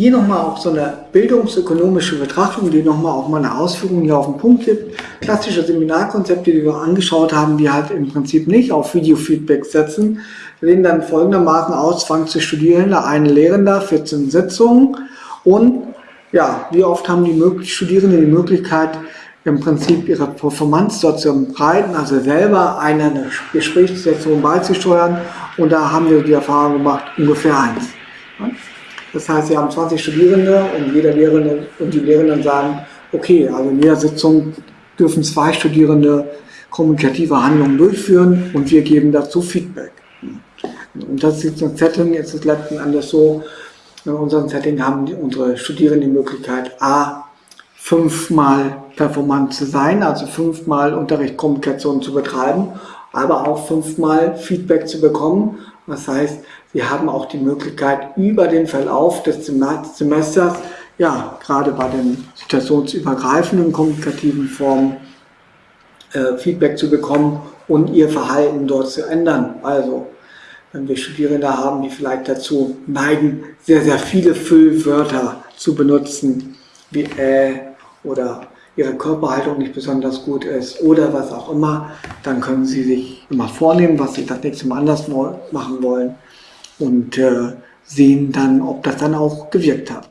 Hier nochmal auch so eine bildungsökonomische Betrachtung, die nochmal auch meine Ausführungen hier auf den Punkt gibt. Klassische Seminarkonzepte, die wir angeschaut haben, die halt im Prinzip nicht auf Videofeedback setzen, sehen dann folgendermaßen aus, 20 Studierende, ein Lehrender, 14 Sitzungen und ja, wie oft haben die Studierenden die Möglichkeit, im Prinzip ihre Performance dort zu breiten, also selber eine Gesprächssituation beizusteuern und da haben wir die Erfahrung gemacht, ungefähr eins. Das heißt, Sie haben 20 Studierende und jeder Lehrende und die Lehrenden sagen, okay, also in jeder Sitzung dürfen zwei Studierende kommunikative Handlungen durchführen und wir geben dazu Feedback. Und das ist ein Setting, jetzt ist letzten Endes so, in unserem Setting haben die, unsere Studierenden die Möglichkeit, A, fünfmal performant zu sein, also fünfmal Unterrichtskommunikation zu betreiben, aber auch fünfmal Feedback zu bekommen. Das heißt, Sie haben auch die Möglichkeit, über den Verlauf des Semesters, ja, gerade bei den situationsübergreifenden kommunikativen Formen, äh, Feedback zu bekommen und Ihr Verhalten dort zu ändern. Also, wenn wir Studierende haben, die vielleicht dazu neigen, sehr, sehr viele Füllwörter zu benutzen, wie äh oder ihre Körperhaltung nicht besonders gut ist oder was auch immer, dann können Sie sich immer vornehmen, was Sie das nächste Mal anders machen wollen und äh, sehen dann, ob das dann auch gewirkt hat.